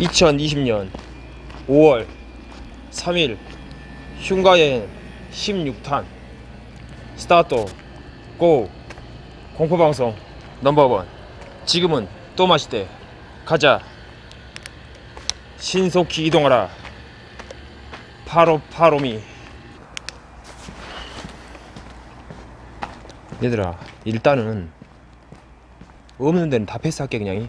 2020년 5월 3일 흉가여행 16탄. 스타트 고 공포방송 넘버원. 지금은 또 마시대. 가자. 신속히 이동하라. 파로 파로미. 얘들아 일단은 없는 데는 다 패스할게 그냥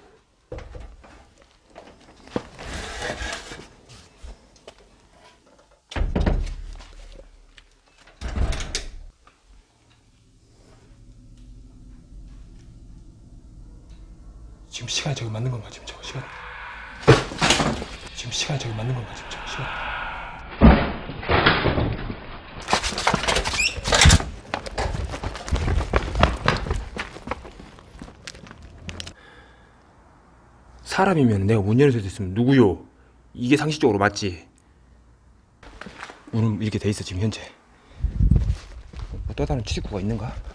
저기 맞는 건가 지금 저거 시간 지금 저기 맞는 건가 지금 저거 시간 사람이면 내가 문 열어서 됐으면 누구요? 이게 상식적으로 맞지? 문은 이렇게 돼 있어 지금 현재 뭐 또 다른 출입구가 있는가?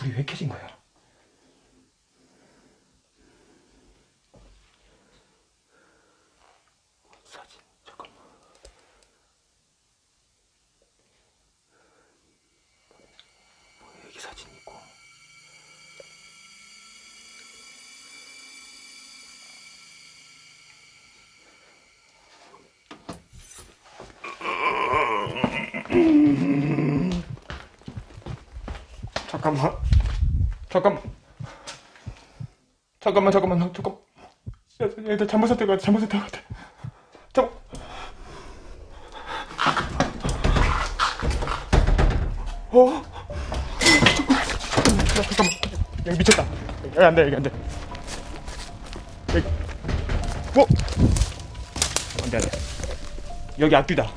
불이 왜 켜진 거야? 사진 잠깐만. 뭐야 여기 사진 있고. 잠깐만. 잠깐만. 잠깐만, 잠깐만, 나 잠깐. 야, 얘들 잘못 선택 같아, 잘못 선택 같아. 잠깐. 어? 잠깐만, 야, 잠깐만. 여기 미쳤다. 여기 안 돼, 여기 안 돼. 여기. 뭐? 안 돼, 안 돼. 여기 앞뒤다.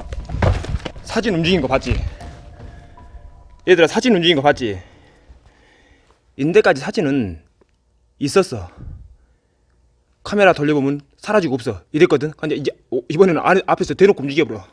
사진 움직인 거 봤지? 얘들아 사진 움직인 거 봤지? 인데까지 사진은 있었어. 카메라 돌려보면 사라지고 없어. 이랬거든. 근데 이제 어, 이번에는 안, 앞에서 대놓고 움직여버려.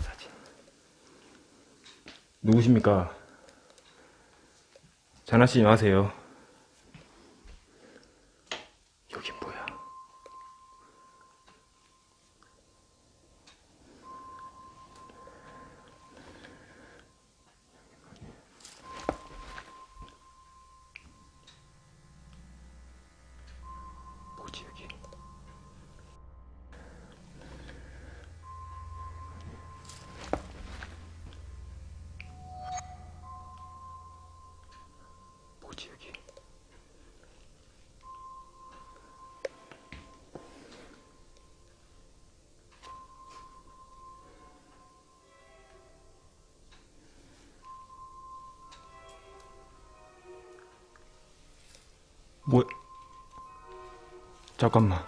사진. 누구십니까? 장난치지 마세요. 뭐 잠깐만.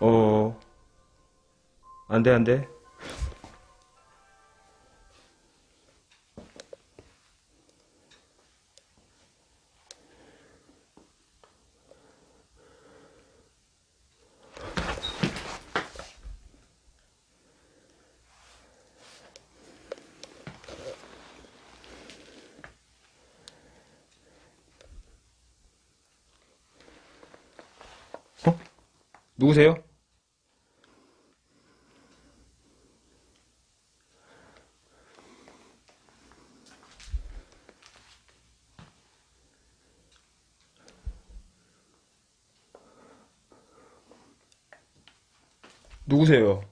어 안돼 안돼 누구세요? 누구세요?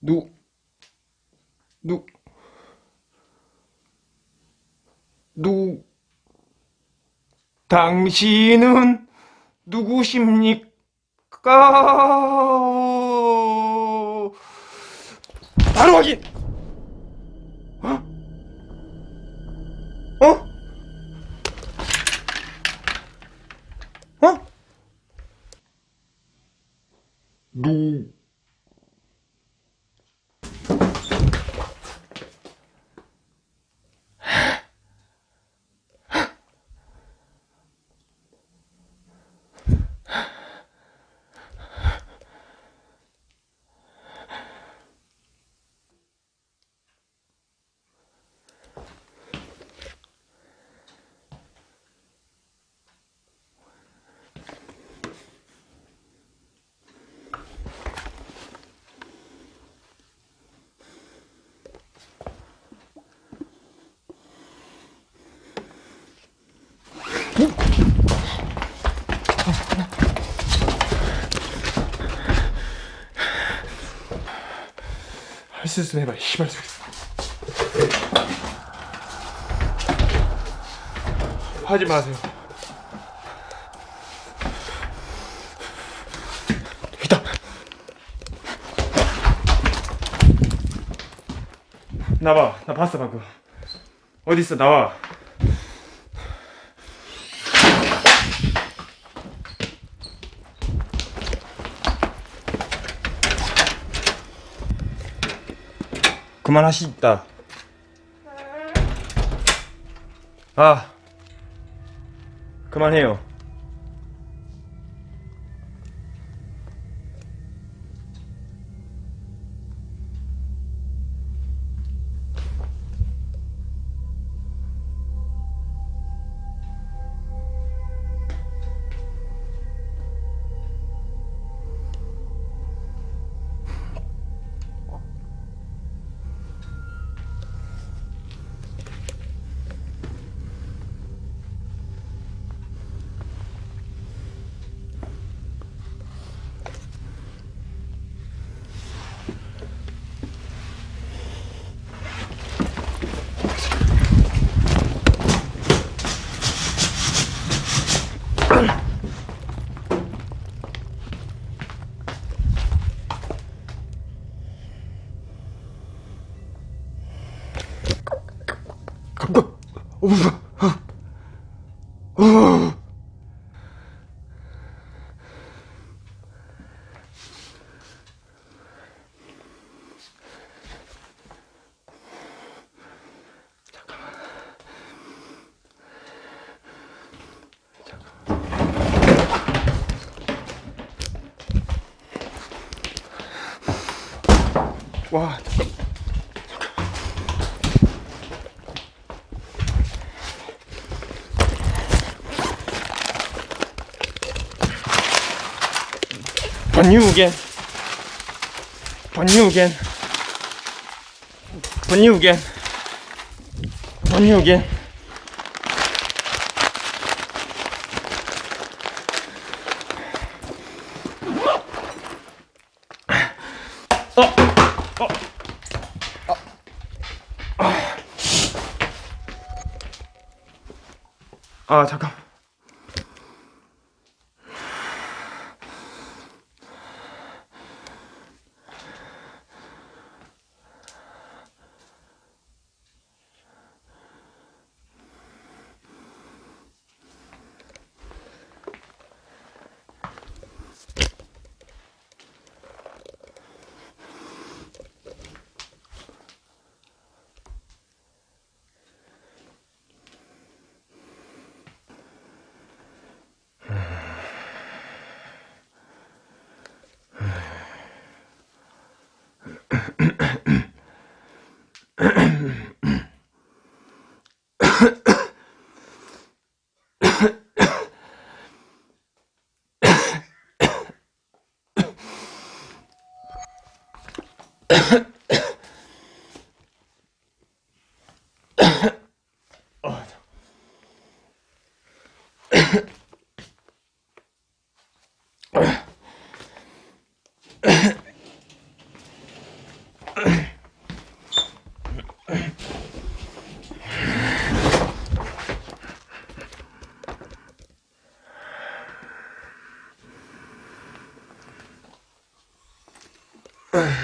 누, 누, 누, 당신은 누구십니까? 바로 확인! 할수 있으면 해봐, 씨발. 하지 마세요. 있다. 나와, 나 봤어 방금. 어디 있어, 나와. 그만하시다. 아, 그만해요. 와, 잠깐. 번유겐. 번유겐. 번유겐. 번유겐. 어, 어, 아, 아 잠깐. Ahem.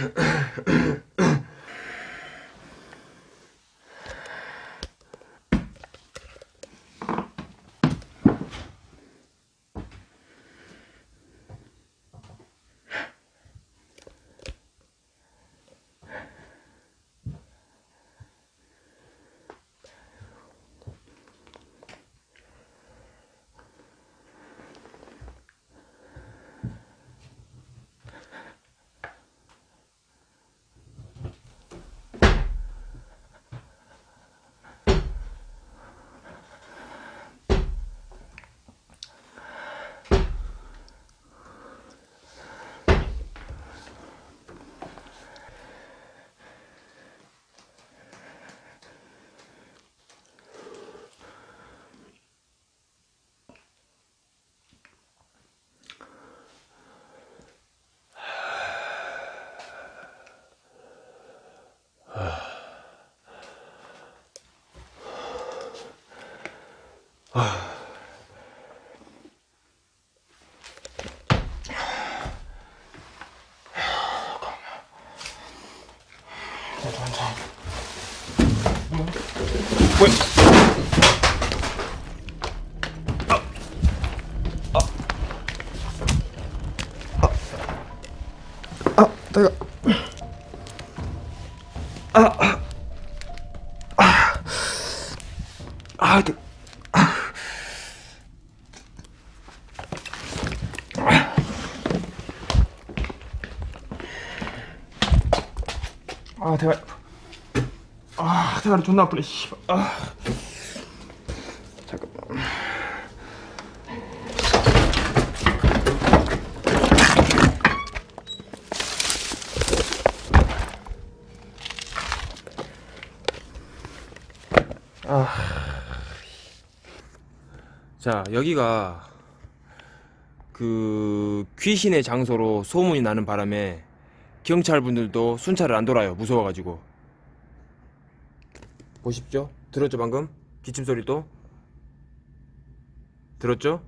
えっ? 아, 아, 아, 아, 아, 아, 대가, 아, 대가리 존나 아프네. 씨. 아, 잠깐만. 자, 여기가 그 귀신의 장소로 소문이 나는 바람에 경찰분들도 순찰을 안 돌아요. 무서워가지고. 보십시오. 들었죠, 방금? 기침 소리 도? 들었죠?